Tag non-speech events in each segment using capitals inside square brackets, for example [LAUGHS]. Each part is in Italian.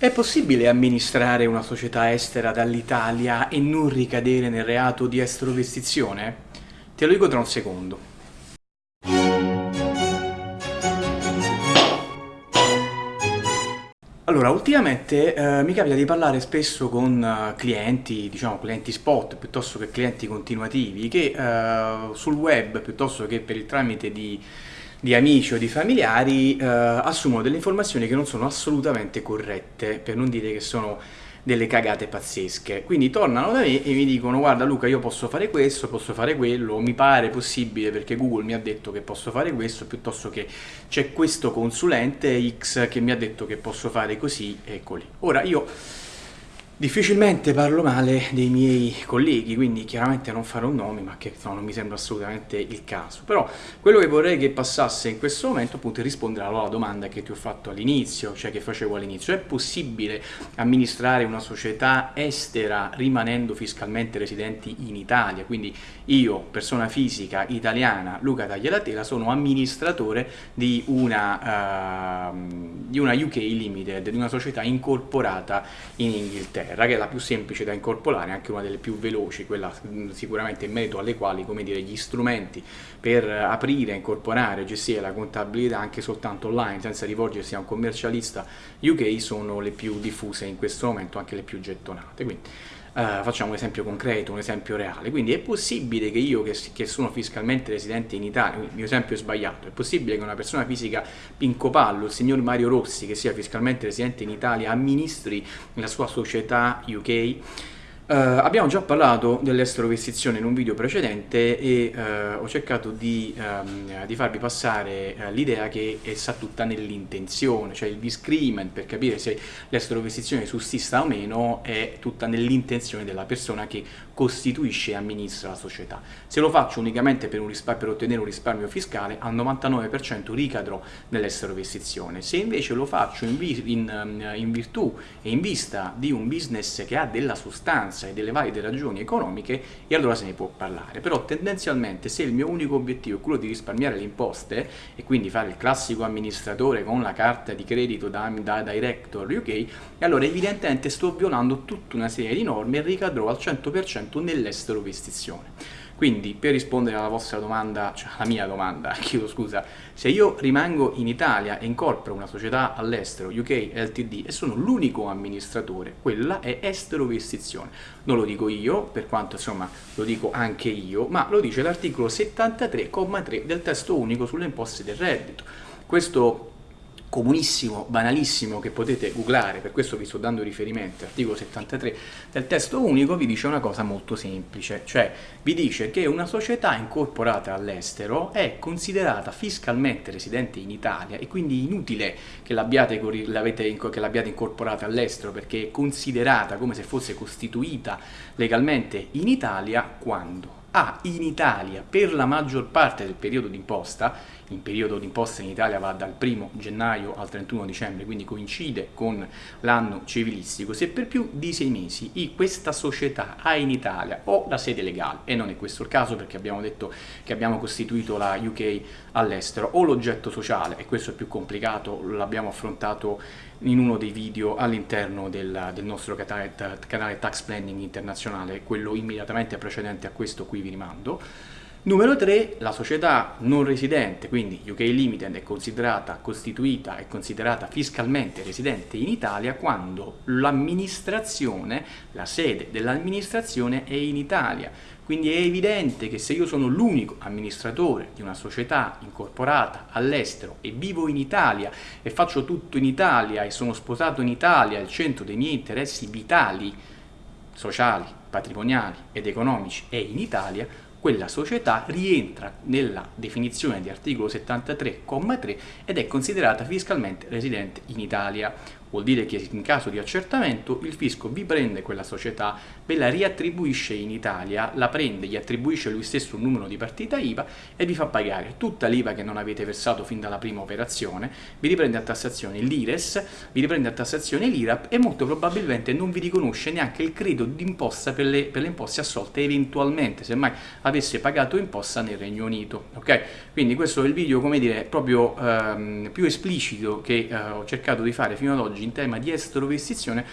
È possibile amministrare una società estera dall'Italia e non ricadere nel reato di estrovestizione? Te lo dico tra un secondo. Allora, ultimamente eh, mi capita di parlare spesso con uh, clienti, diciamo clienti spot piuttosto che clienti continuativi che uh, sul web piuttosto che per il tramite di di amici o di familiari eh, assumono delle informazioni che non sono assolutamente corrette, per non dire che sono delle cagate pazzesche. Quindi tornano da me e mi dicono guarda Luca io posso fare questo, posso fare quello, mi pare possibile perché Google mi ha detto che posso fare questo, piuttosto che c'è questo consulente X che mi ha detto che posso fare così, eccoli. Ora io Difficilmente parlo male dei miei colleghi, quindi chiaramente non farò nomi, ma che no, non mi sembra assolutamente il caso. Però quello che vorrei che passasse in questo momento appunto è rispondere alla domanda che ti ho fatto all'inizio, cioè che facevo all'inizio. È possibile amministrare una società estera rimanendo fiscalmente residenti in Italia? Quindi io, persona fisica italiana, Luca Tagliatela, sono amministratore di una, uh, di una UK Limited, di una società incorporata in Inghilterra terra, che è la più semplice da incorporare, anche una delle più veloci, quella mm, sicuramente in merito alle quali come dire, gli strumenti per aprire, incorporare, gestire la contabilità anche soltanto online, senza rivolgersi a un commercialista UK, sono le più diffuse in questo momento, anche le più gettonate. Quindi, Uh, facciamo un esempio concreto, un esempio reale, quindi è possibile che io che, che, sono fiscalmente residente in Italia, il mio esempio è sbagliato, è possibile che una persona fisica Pinco Pallo, il signor Mario Rossi, che sia fiscalmente residente in Italia, amministri la sua società UK Uh, abbiamo già parlato dell'esterovestizione in un video precedente e uh, ho cercato di, um, di farvi passare uh, l'idea che sta tutta nell'intenzione, cioè il discrimen per capire se l'esterovestizione sussista o meno è tutta nell'intenzione della persona che costituisce e amministra la società. Se lo faccio unicamente per, per ottenere un risparmio fiscale, al 99% ricadrò nell'esterovestizione. Se invece lo faccio in, in, in virtù e in vista di un business che ha della sostanza, finanza e delle valide ragioni economiche e allora se ne può parlare. Però tendenzialmente se il mio unico obiettivo è quello di risparmiare le imposte e quindi fare il classico amministratore con la carta di credito da, da Director UK, allora evidentemente sto violando tutta una serie di norme e ricadrò al 100% nell'estero investizione. Quindi per rispondere alla vostra domanda, cioè alla mia domanda, [LAUGHS] chiedo scusa, se io rimango in Italia e incorporo una società all'estero, UK LTD, e sono l'unico amministratore, quella è estero investizione. Non lo dico io, per quanto insomma lo dico anche io, ma lo dice l'articolo 73,3 del testo unico sulle imposte del reddito. Questo comunissimo, banalissimo che potete googlare, per questo vi sto dando riferimenti, articolo 73 del testo unico, vi dice una cosa molto semplice, cioè vi dice che una società incorporata all'estero è considerata fiscalmente residente in Italia e quindi inutile che l'abbiate incorporata all'estero perché è considerata come se fosse costituita legalmente in Italia quando? Ha in Italia per la maggior parte del periodo d'imposta il periodo d'imposta in Italia va dal 1 gennaio al 31 dicembre, quindi coincide con l'anno civilistico, se per più di sei mesi questa società ha in Italia o la sede legale, e non è questo il caso perché abbiamo detto che abbiamo costituito la UK all'estero, o l'oggetto sociale, e questo è più complicato, l'abbiamo affrontato in uno dei video all'interno del, del, nostro canale, canale Tax Planning internazionale, quello immediatamente precedente a questo qui vi rimando, Numero 3, la società non residente, quindi UK Limited è considerata costituita e considerata fiscalmente residente in Italia quando l'amministrazione, la sede dell'amministrazione è in Italia. Quindi è evidente che se io sono l'unico amministratore di una società incorporata all'estero e vivo in Italia e faccio tutto in Italia e sono sposato in Italia al centro dei miei interessi vitali, sociali, patrimoniali ed economici è in Italia, quella società rientra nella definizione di articolo 73,3 ed è considerata fiscalmente residente in Italia. Vuol dire che in caso di accertamento il fisco vi prende quella società, ve la riattribuisce in Italia, la prende, gli attribuisce lui stesso un numero di partita IVA e vi fa pagare tutta l'IVA che non avete versato fin dalla prima operazione, vi riprende a tassazione l'IRES, vi riprende a tassazione l'IRAP e molto probabilmente non vi riconosce neanche il credito d'imposta per le, per le imposte assolte eventualmente, semmai avesse pagato imposta nel Regno Unito. Ok? Quindi questo è il video, come dire, proprio ehm, più esplicito che eh, ho cercato di fare fino ad oggi oggi in tema di esterovestizione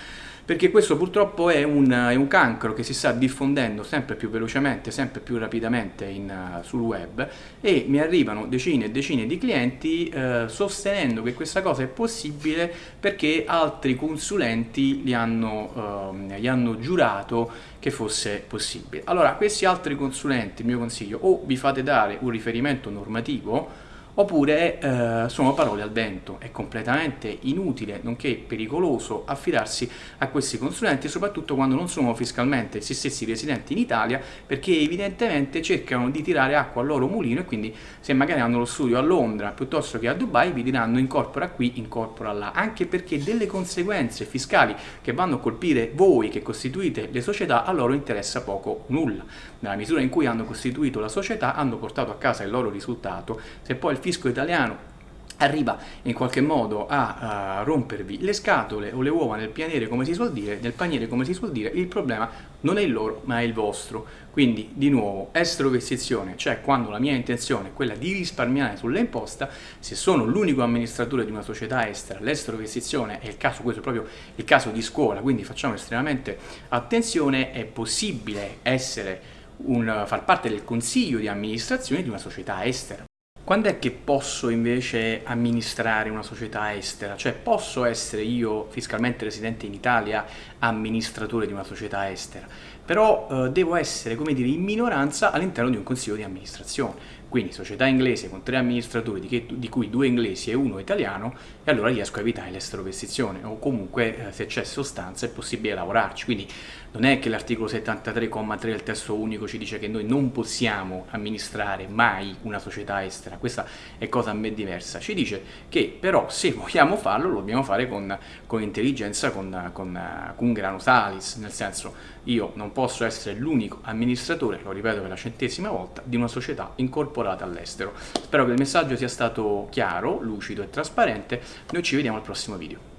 perché questo purtroppo è un, è un, cancro che si sta diffondendo sempre più velocemente, sempre più rapidamente in, uh, sul web e mi arrivano decine e decine di clienti uh, sostenendo che questa cosa è possibile perché altri consulenti gli hanno, uh, gli hanno giurato che fosse possibile. Allora, questi altri consulenti, il mio consiglio, o vi fate dare un riferimento normativo oppure eh, sono parole al vento, è completamente inutile nonché pericoloso affidarsi a questi consulenti soprattutto quando non sono fiscalmente essi stessi residenti in Italia perché evidentemente cercano di tirare acqua al loro mulino e quindi se magari hanno lo studio a Londra piuttosto che a Dubai vi diranno incorpora qui, incorpora là, anche perché delle conseguenze fiscali che vanno a colpire voi che costituite le società a loro interessa poco nulla, nella misura in cui hanno costituito la società hanno portato a casa il loro risultato, se poi il fisco italiano arriva in qualche modo a, a, rompervi le scatole o le uova nel pianiere come si suol dire, nel paniere come si suol dire, il problema non è il loro ma è il vostro. Quindi di nuovo estrovestizione, cioè quando la mia intenzione è quella di risparmiare sull'imposta, se sono l'unico amministratore di una società estera, l'estrovestizione è il caso, questo è proprio il caso di scuola, quindi facciamo estremamente attenzione, è possibile essere un, far parte del consiglio di amministrazione di una società estera. Quando è che posso invece amministrare una società estera? Cioè posso essere io fiscalmente residente in Italia amministratore di una società estera, però eh, devo essere, come dire, in minoranza all'interno di un consiglio di amministrazione. Quindi società inglese con tre amministratori, di, che, di cui due inglesi e uno italiano, e allora riesco a evitare l'esterovestizione, o comunque eh, se c'è sostanza è possibile lavorarci. Quindi non è che l'articolo 73,3 del testo unico ci dice che noi non possiamo amministrare mai una società estera, questa è cosa a me diversa, ci dice che però se vogliamo farlo lo dobbiamo fare con, con intelligenza, con, con, con grano salis, nel senso io non posso essere l'unico amministratore, lo ripeto per la centesima volta, di una società incorporata all'estero. Spero che il messaggio sia stato chiaro, lucido e trasparente, noi ci vediamo al prossimo video.